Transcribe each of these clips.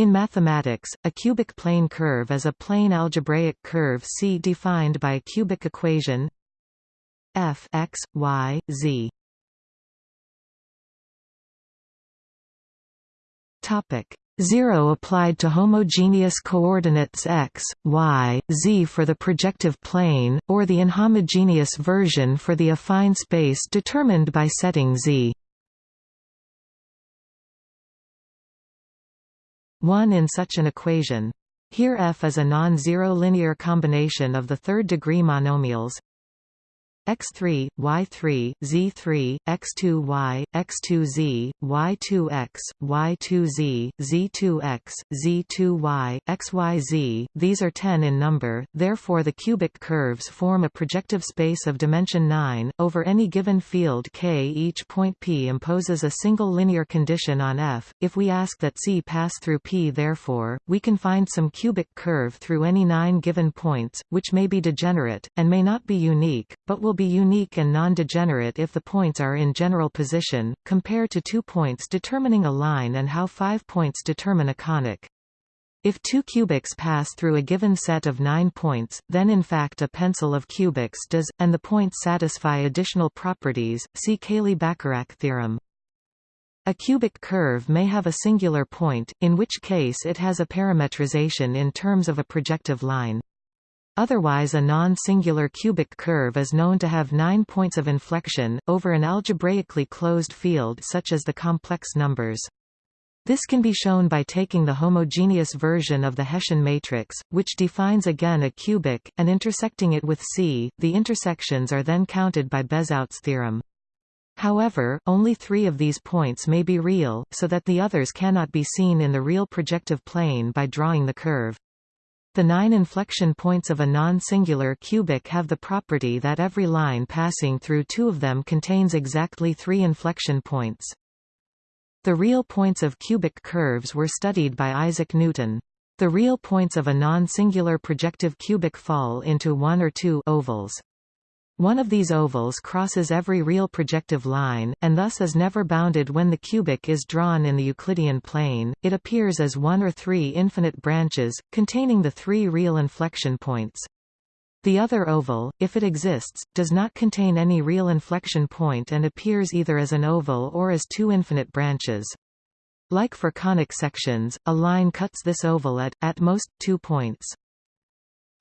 In mathematics, a cubic plane curve is a plane algebraic curve C defined by a cubic equation f x, y, z. Topic 0 applied to homogeneous coordinates x, y, z for the projective plane, or the inhomogeneous version for the affine space determined by setting z. 1 in such an equation. Here f is a non-zero linear combination of the third-degree monomials x3, y3, z3, x2y, x2z, y2x, y2z, z2x, z2y, xyz, these are 10 in number, therefore the cubic curves form a projective space of dimension 9, over any given field K. Each point P imposes a single linear condition on F, if we ask that C pass through P therefore, we can find some cubic curve through any nine given points, which may be degenerate, and may not be unique, but will will be unique and non-degenerate if the points are in general position, compare to two points determining a line and how five points determine a conic. If two cubics pass through a given set of nine points, then in fact a pencil of cubics does, and the points satisfy additional properties, see Cayley-Bacharach theorem. A cubic curve may have a singular point, in which case it has a parametrization in terms of a projective line. Otherwise a non-singular cubic curve is known to have nine points of inflection, over an algebraically closed field such as the complex numbers. This can be shown by taking the homogeneous version of the Hessian matrix, which defines again a cubic, and intersecting it with C. The intersections are then counted by Bezout's theorem. However, only three of these points may be real, so that the others cannot be seen in the real projective plane by drawing the curve. The nine inflection points of a non-singular cubic have the property that every line passing through two of them contains exactly three inflection points. The real points of cubic curves were studied by Isaac Newton. The real points of a non-singular projective cubic fall into one or two ovals. One of these ovals crosses every real projective line, and thus is never bounded when the cubic is drawn in the Euclidean plane. It appears as one or three infinite branches, containing the three real inflection points. The other oval, if it exists, does not contain any real inflection point and appears either as an oval or as two infinite branches. Like for conic sections, a line cuts this oval at, at most, two points.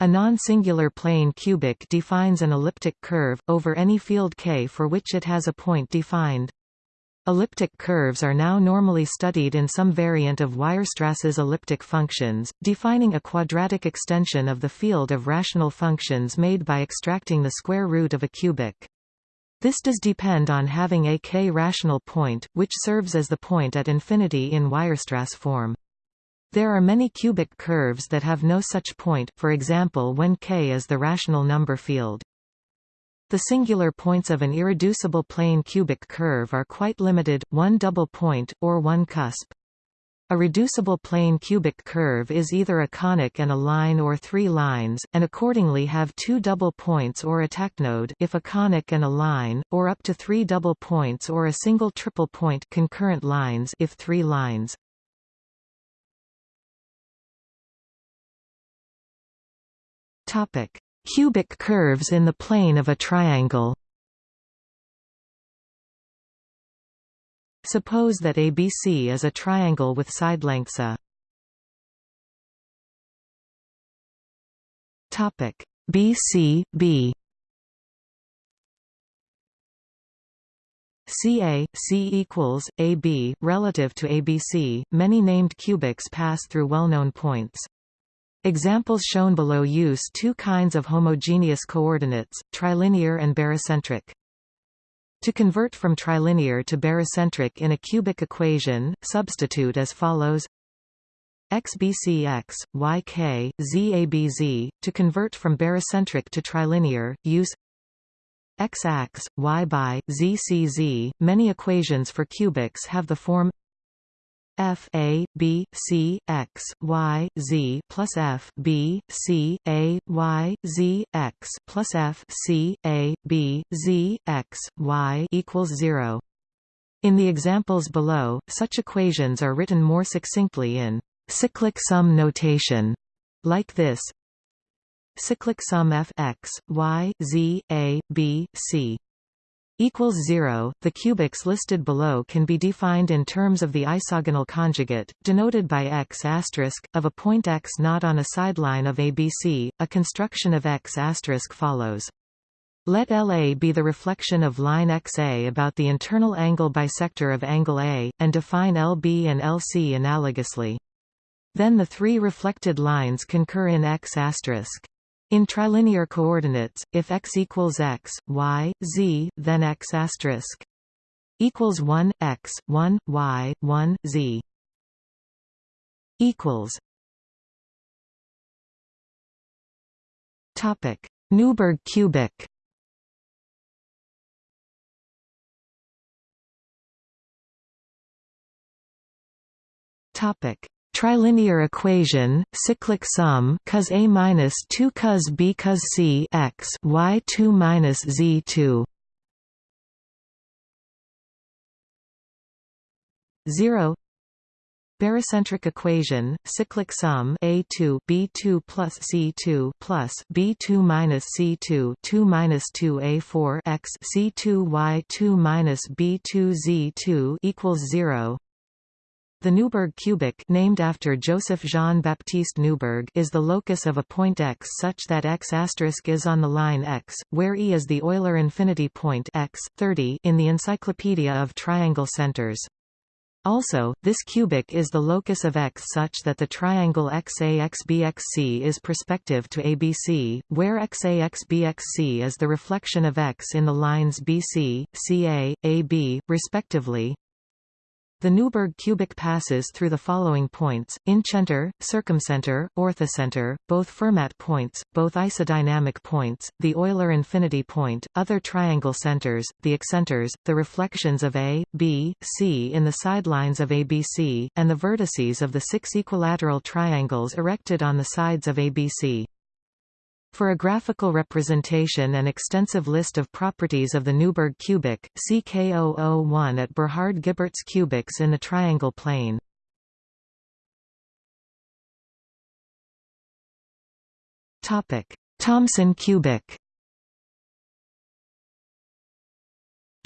A non-singular plane cubic defines an elliptic curve, over any field K for which it has a point defined. Elliptic curves are now normally studied in some variant of Weierstrass's elliptic functions, defining a quadratic extension of the field of rational functions made by extracting the square root of a cubic. This does depend on having a k-rational point, which serves as the point at infinity in Weierstrass form. There are many cubic curves that have no such point, for example when K is the rational number field. The singular points of an irreducible plane cubic curve are quite limited, one double point, or one cusp. A reducible plane cubic curve is either a conic and a line or three lines, and accordingly have two double points or a tacnode if a conic and a line, or up to three double points or a single triple point concurrent lines if three lines. Topic: Cubic curves in the plane of a triangle. Suppose that ABC is a triangle with side lengths a. Topic: BC B. CA, C equals, AB, relative to ABC, many named cubics pass through well-known points. Examples shown below use two kinds of homogeneous coordinates, trilinear and barycentric. To convert from trilinear to barycentric in a cubic equation, substitute as follows xbcx, yk, zabz. To convert from barycentric to trilinear, use x-ax, y by, zcz. Many equations for cubics have the form f a b c x y z plus f b c a y z x plus f c a b z x y equals zero. In the examples below, such equations are written more succinctly in cyclic sum notation, like this cyclic sum f x y z a b c equals 0. The cubics listed below can be defined in terms of the isogonal conjugate, denoted by x asterisk, of a point x not on a sideline of ABC. A construction of x asterisk follows. Let LA be the reflection of line XA about the internal angle bisector of angle A, and define LB and LC analogously. Then the three reflected lines concur in x asterisk. In trilinear coordinates, if x equals x, y, z, then x asterisk equals 1 x 1 y 1 z equals topic Neuberg cubic. Topic trilinear equation, cyclic sum cos A minus 2 cos B cos C x y 2 minus Z 2 0 Barycentric equation, cyclic sum A2 B2 plus C2 plus B2 minus C2 2 minus 2 A4 x C2 Y2 minus B2 Z2 equals 0 the Neuberg cubic named after Joseph Jean-Baptiste Neuberg is the locus of a point x such that x is on the line x, where E is the Euler infinity point x, 30 in the Encyclopedia of Triangle Centers. Also, this cubic is the locus of X such that the triangle XAXBXC is perspective to ABC, where XAXBXC is the reflection of X in the lines BC, CA, AB, respectively. The Neuberg cubic passes through the following points, incenter, circumcenter, orthocenter, both Fermat points, both isodynamic points, the Euler infinity point, other triangle centers, the excenters, the reflections of A, B, C in the sidelines of ABC, and the vertices of the six equilateral triangles erected on the sides of ABC. For a graphical representation and extensive list of properties of the Neuberg cubic, see K001 at Bernard Gibert's cubics in the triangle plane. Thomson cubic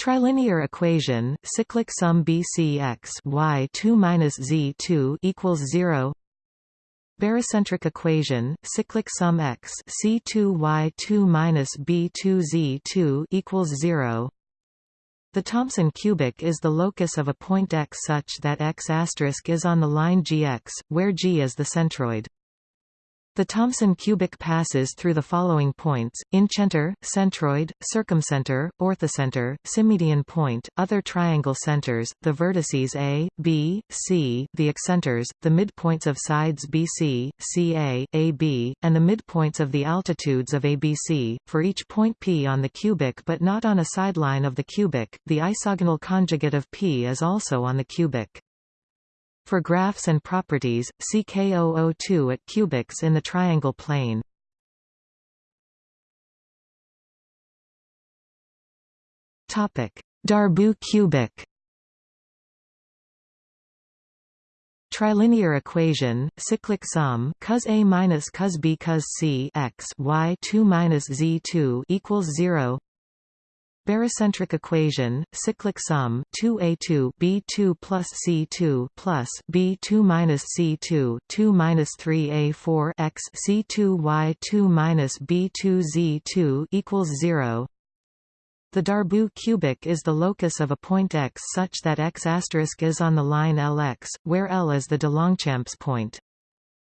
Trilinear equation, cyclic sum BC x y 2 minus z 2 equals 0 Barycentric equation, cyclic sum x C2y2 minus B2z2 equals 0. The Thomson cubic is the locus of a point x such that x is on the line gx, where g is the centroid. The Thomson cubic passes through the following points, incenter, centroid, circumcenter, orthocenter, symmedian point, other triangle centers, the vertices A, B, C, the excenters, the midpoints of sides BC, CA, AB, and the midpoints of the altitudes of ABC, for each point P on the cubic but not on a sideline of the cubic, the isogonal conjugate of P is also on the cubic. For graphs and properties, see K002 at cubics in the triangle plane. Darboux cubic. Trilinear equation, cyclic sum cos A minus cos B cos C x y 2 minus Z 2 equals 0 Barycentric equation, cyclic sum 2a2 b2 plus c2 plus b2 minus c2 2 minus 3a4 x c2 y2 minus b2 z2 equals 0. The Darboux cubic is the locus of a point x such that x is on the line Lx, where L is the de Longchamps point.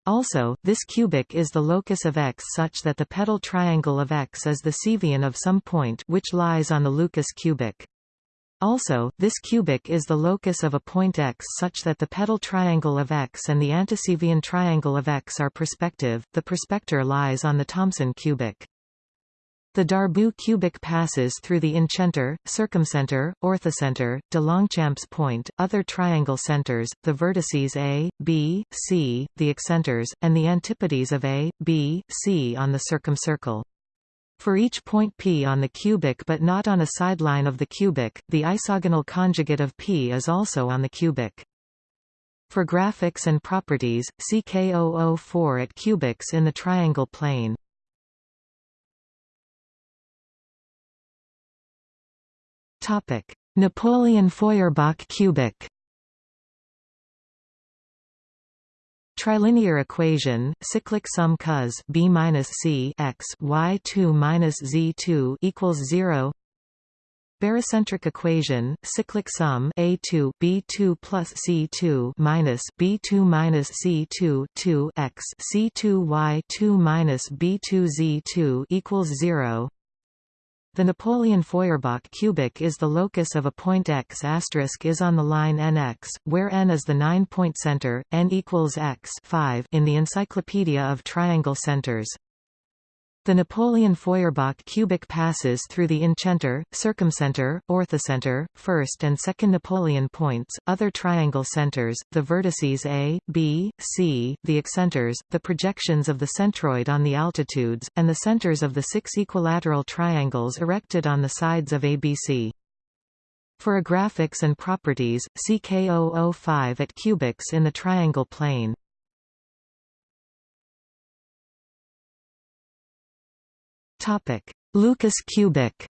Also, this cubic is the locus of X such that the pedal triangle of X is the cevian of some point which lies on the Lucas cubic. Also, this cubic is the locus of a point X such that the pedal triangle of X and the anticevian triangle of X are perspective, the perspector lies on the Thomson cubic. The Darboux cubic passes through the incenter, circumcenter, orthocenter, de Longchamps point, other triangle centers, the vertices A, B, C, the excenters, and the antipodes of A, B, C on the circumcircle. For each point P on the cubic but not on a sideline of the cubic, the isogonal conjugate of P is also on the cubic. For graphics and properties, see K004 at cubics in the triangle plane. Napoleon Feuerbach cubic Trilinear equation, cyclic sum cos b minus c x y two minus z two equals zero. Barycentric equation, cyclic sum a two b two plus c two minus b two minus c two two x c two y two minus b two z two equals zero. The Napoleon Feuerbach cubic is the locus of a point x is on the line nx, where n is the nine-point center, n equals x 5 in the Encyclopedia of Triangle Centers. The Napoleon Feuerbach cubic passes through the incenter, circumcenter, orthocenter, first and second Napoleon points, other triangle centers, the vertices A, B, C, the excenters, the projections of the centroid on the altitudes, and the centers of the six equilateral triangles erected on the sides of ABC. For a graphics and properties, see K005 at cubics in the triangle plane. Lucas cubic.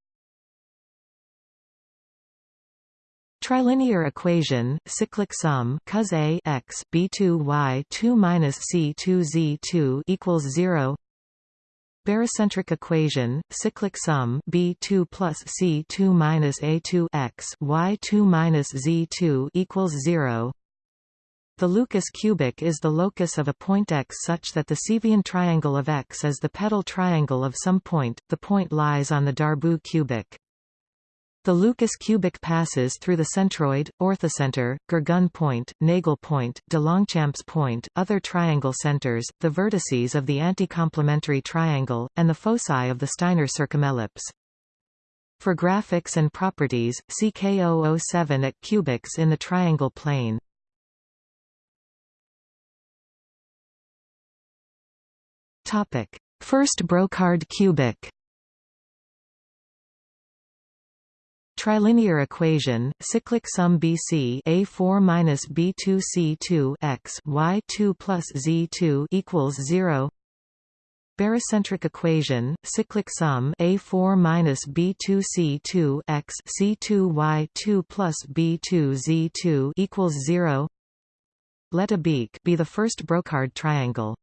Trilinear equation, cyclic sum cos a x b2 y 2 minus c2 z2 equals 0. Barycentric equation, cyclic sum b2 plus c2 minus a2 x y2 minus z2 equals 0. The Lucas cubic is the locus of a point x such that the Cevian triangle of x is the pedal triangle of some point, the point lies on the Darboux cubic. The Lucas cubic passes through the centroid, orthocenter, Gergonne point, Nagel point, de Longchamps point, other triangle centers, the vertices of the anticomplementary triangle, and the foci of the Steiner circumellipse. For graphics and properties, see K007 at cubics in the triangle plane. Topic: First Brocard cubic. Trilinear equation, cyclic sum BC A4 minus B2 C2 x Y2 plus Z2 equals 0. Barycentric equation, cyclic sum A4 minus B2 C2 x C2 Y2 plus B2 Z2 equals 0. Let a beak be the first Brocard triangle.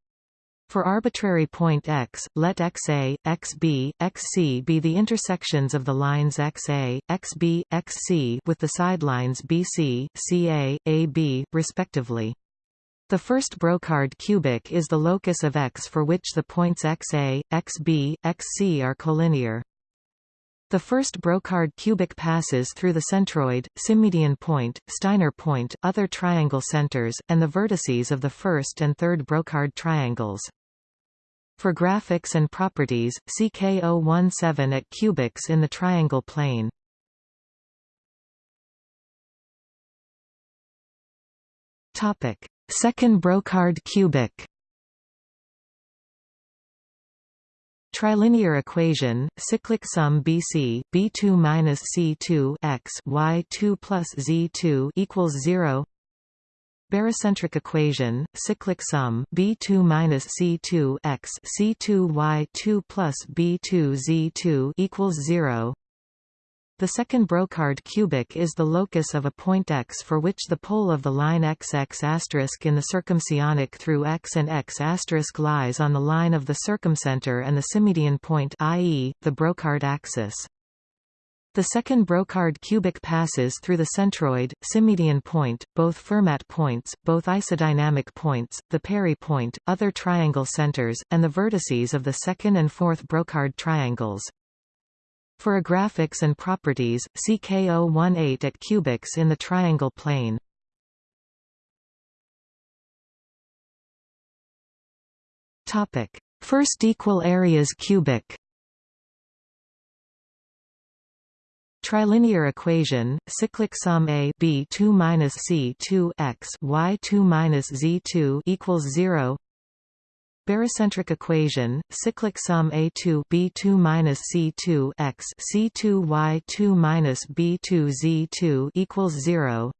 For arbitrary point x, let xa, xb, xc be the intersections of the lines xa, xb, xc with the sidelines bc, ca, ab, respectively. The first Brocard cubic is the locus of X for which the points xa, xb, xc are collinear. The first Brocard cubic passes through the centroid, symmedian point, Steiner point, other triangle centers, and the vertices of the first and third Brocard triangles. For graphics and properties, see K017 at cubics in the triangle plane. Topic: Second Brocard cubic. Trilinear equation, cyclic sum BC B2 minus C2 x Y2 plus Z2 equals 0 barycentric equation, cyclic sum B2 minus C2 x C2 Y2 plus B2 Z2 equals 0. The second Brocard cubic is the locus of a point x for which the pole of the line xx in the circumconic through x and x lies on the line of the circumcenter and the symmedian point i.e., the Brocard axis. The second Brocard cubic passes through the centroid, symmedian point, both Fermat points, both isodynamic points, the Parry point, other triangle centers, and the vertices of the second and fourth Brocard triangles. For a graphics and properties, see K018 at cubics in the triangle plane. First equal areas cubic Trilinear equation, cyclic sum A B 2 minus C 2 x Y 2 minus Z 2 equals 0. Barycentric equation, cyclic sum A 2 B 2 minus C 2 x C 2 Y 2 minus B 2 Z 2 equals 0.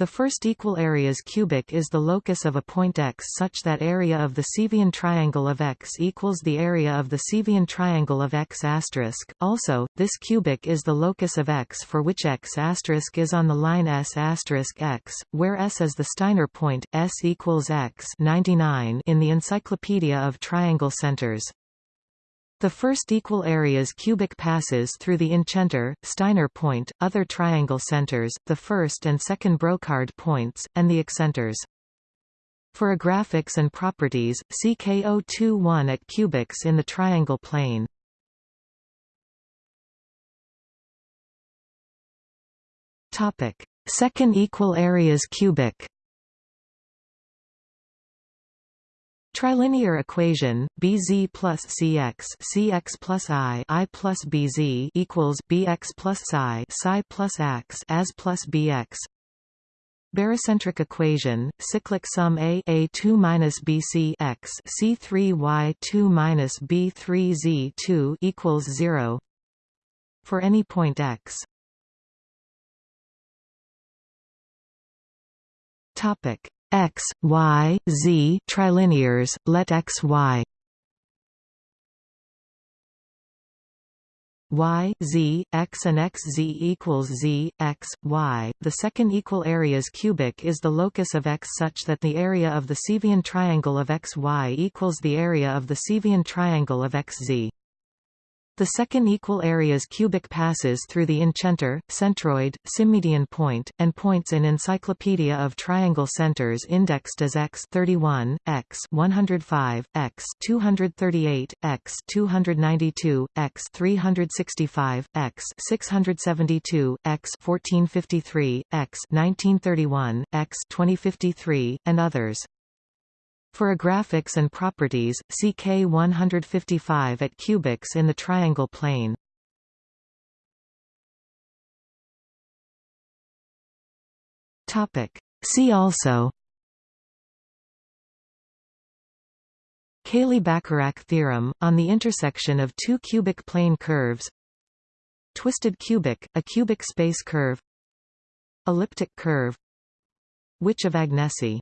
The first equal areas cubic is the locus of a point x such that area of the Cevian triangle of x equals the area of the Cevian triangle of x asterisk. Also, this cubic is the locus of x for which x asterisk is on the line s asterisk x, where s is the Steiner point, s equals x 99 in the Encyclopedia of Triangle Centers. The first equal areas cubic passes through the incenter, Steiner point, other triangle centers, the first and second Brocard points, and the excenters. For a graphics and properties, see K021 at cubics in the triangle plane. Topic: Second equal areas cubic. Trilinear equation Bz plus Cx Cx plus I I plus Bz equals Bx plus Psi Psi plus X as plus Bx. Barycentric equation cyclic sum A A2 minus BC X C3 Y2 minus B3 Z2 equals 0 for any point X. Topic x, y, z trilinears, let x, y y, z, x and x z equals z, x, y. The second equal areas cubic is the locus of x such that the area of the Cevian triangle of x y equals the area of the Cevian triangle of x z. The second equal areas cubic passes through the incenter, centroid, symmedian point, and points in Encyclopedia of Triangle Centers indexed as x 31, x 105, x 238, x 292, x 365, x 672, x 1453, x 1931, x 2053, and others. For a graphics and properties, see K155 at cubics in the triangle plane. Topic. See also. Cayley-Bacharach theorem, on the intersection of two cubic plane curves. Twisted cubic, a cubic space curve. Elliptic curve. Witch of Agnesi